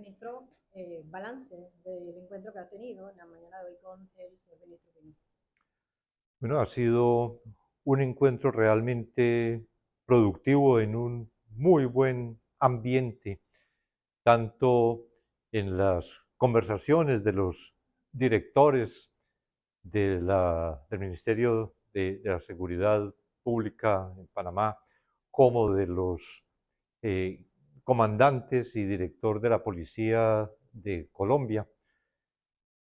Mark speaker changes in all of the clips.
Speaker 1: ministro, eh, balance del encuentro que ha tenido en la mañana de hoy con el señor.
Speaker 2: Bueno, ha sido un encuentro realmente productivo en un muy buen ambiente, tanto en las conversaciones de los directores del Ministerio de, la Seguridad Pública en Panamá, como de los eh, comandantes y director de la Policía de Colombia,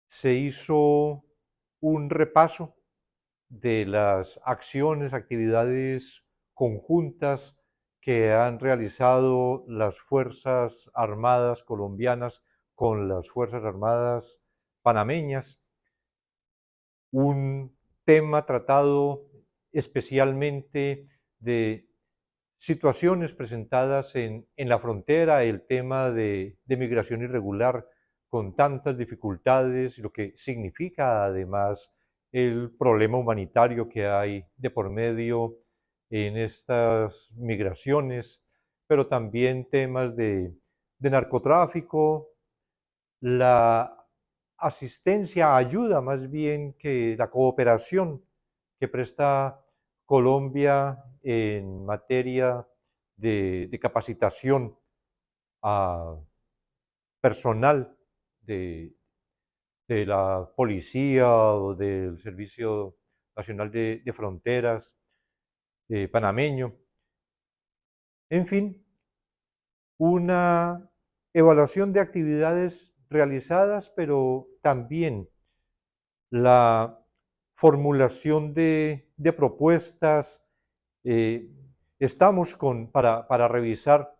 Speaker 2: se hizo un repaso de las acciones, actividades conjuntas que han realizado las Fuerzas Armadas colombianas con las Fuerzas Armadas panameñas. Un tema tratado especialmente de situaciones presentadas en, la frontera, el tema de, migración irregular con tantas dificultades, lo que significa además el problema humanitario que hay de por medio en estas migraciones, pero también temas de, narcotráfico, la asistencia, ayuda más bien que la cooperación que presta Colombia en materia de, capacitación a personal de, la policía o del Servicio Nacional de, Fronteras eh, panameño. En fin, una evaluación de actividades realizadas, pero también la formulación de, propuestas. Eh, estamos con, para, para, revisar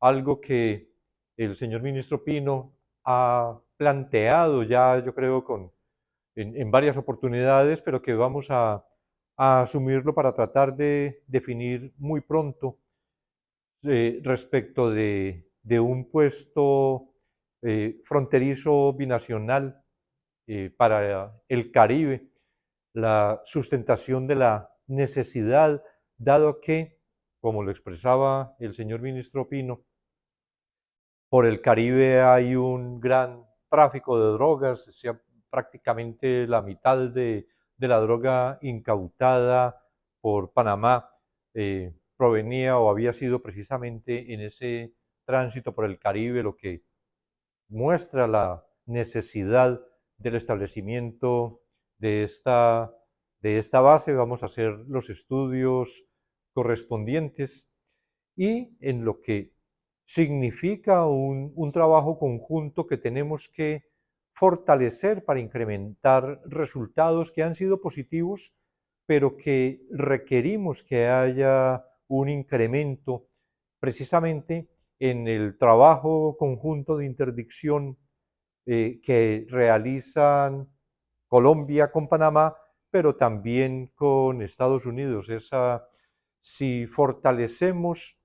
Speaker 2: algo que el señor ministro Pino ha planteado ya, yo creo, con, en, varias oportunidades, pero que vamos a, asumirlo para tratar de definir muy pronto eh, respecto de, un puesto eh, fronterizo binacional para el Caribe la sustentación de la necesidad, dado que, como lo expresaba el señor ministro Pino, por el Caribe hay un gran tráfico de drogas, sea, prácticamente la mitad de, la droga incautada por Panamá eh, provenía o había sido precisamente en ese tránsito por el Caribe, lo que muestra la necesidad del establecimiento de esta, de esta base, vamos a hacer los estudios correspondientes y en lo que significa un, un trabajo conjunto que tenemos que fortalecer para incrementar resultados que han sido positivos, pero que requerimos que haya un incremento precisamente en el trabajo conjunto de interdicción eh, que realizan Colombia con Panamá, pero también con Estados Unidos. Esa, si fortalecemos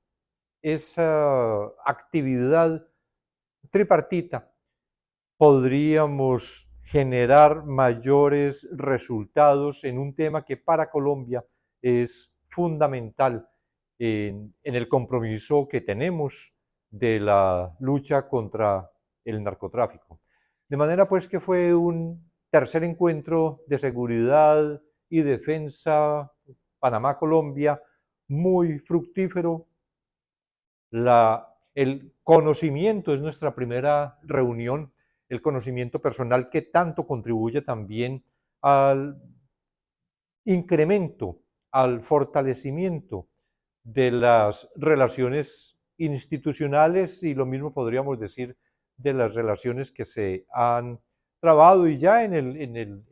Speaker 2: esa actividad tripartita, podríamos generar mayores resultados en un tema que para Colombia es fundamental en, el compromiso que tenemos de la lucha contra el narcotráfico. De manera pues que fue un tercer encuentro de seguridad y defensa Panamá-Colombia, muy fructífero. La, el conocimiento es nuestra primera reunión, el conocimiento personal que tanto contribuye también al incremento, al fortalecimiento de las relaciones institucionales y lo mismo podríamos decir de las relaciones que se han trabado y ya en el, en el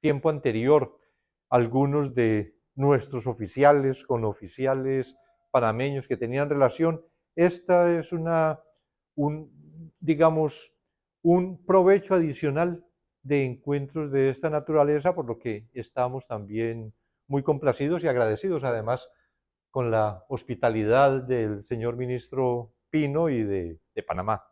Speaker 2: tiempo anterior algunos de nuestros oficiales con oficiales panameños que tenían relación. Esta es una, un, digamos, un provecho adicional de encuentros de esta naturaleza, por lo que estamos también muy complacidos y agradecidos además con la hospitalidad del señor ministro Pino y de, de Panamá.